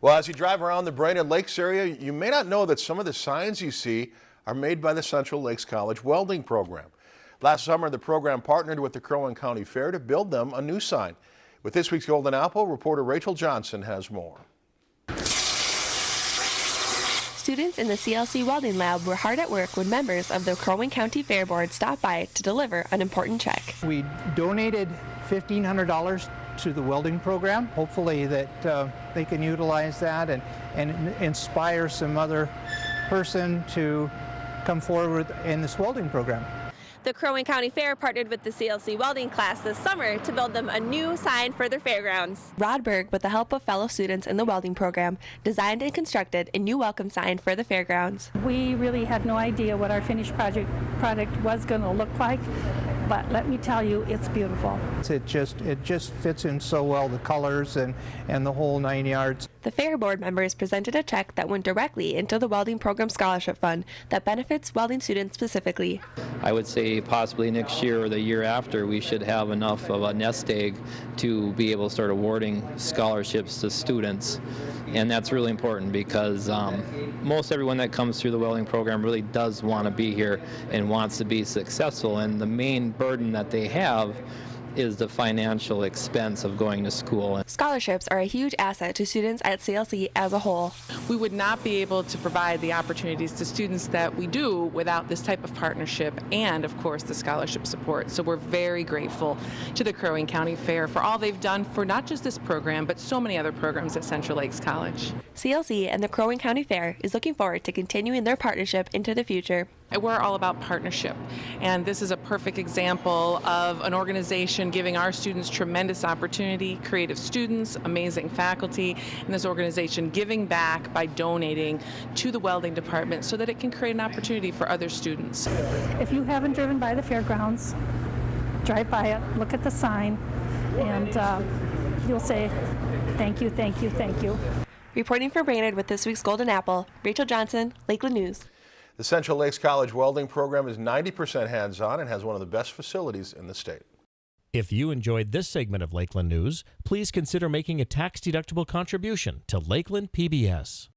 Well, as you drive around the Brainerd Lakes area, you may not know that some of the signs you see are made by the Central Lakes College Welding Program. Last summer, the program partnered with the Crow Wing County Fair to build them a new sign. With this week's Golden Apple, reporter Rachel Johnson has more. Students in the CLC Welding Lab were hard at work when members of the Crow Wing County Fair Board stopped by to deliver an important check. We donated $1,500 to the welding program. Hopefully that uh, they can utilize that and, and inspire some other person to come forward in this welding program. The Crow Wing County Fair partnered with the CLC welding class this summer to build them a new sign for their fairgrounds. Rodberg, with the help of fellow students in the welding program, designed and constructed a new welcome sign for the fairgrounds. We really had no idea what our finished project product was going to look like, but let me tell you, it's beautiful. It just it just fits in so well, the colors and, and the whole nine yards. The Fair Board members presented a check that went directly into the Welding Program Scholarship Fund that benefits welding students specifically. I would say possibly next year or the year after we should have enough of a nest egg to be able to start awarding scholarships to students. And that's really important because um, most everyone that comes through the welding program really does want to be here and wants to be successful. And the main burden that they have is the financial expense of going to school. Scholarships are a huge asset to students at CLC as a whole. We would not be able to provide the opportunities to students that we do without this type of partnership and, of course, the scholarship support. So we're very grateful to the Crow Wing County Fair for all they've done for not just this program, but so many other programs at Central Lakes College. CLC and the Crow Wing County Fair is looking forward to continuing their partnership into the future. We're all about partnership, and this is a perfect example of an organization giving our students tremendous opportunity, creative students, amazing faculty, and this organization giving back by donating to the welding department so that it can create an opportunity for other students. If you haven't driven by the fairgrounds, drive by it, look at the sign, and uh, you'll say, thank you, thank you, thank you. Reporting for Brainerd with this week's Golden Apple, Rachel Johnson, Lakeland News. The Central Lakes College Welding Program is 90% hands-on and has one of the best facilities in the state. If you enjoyed this segment of Lakeland News, please consider making a tax-deductible contribution to Lakeland PBS.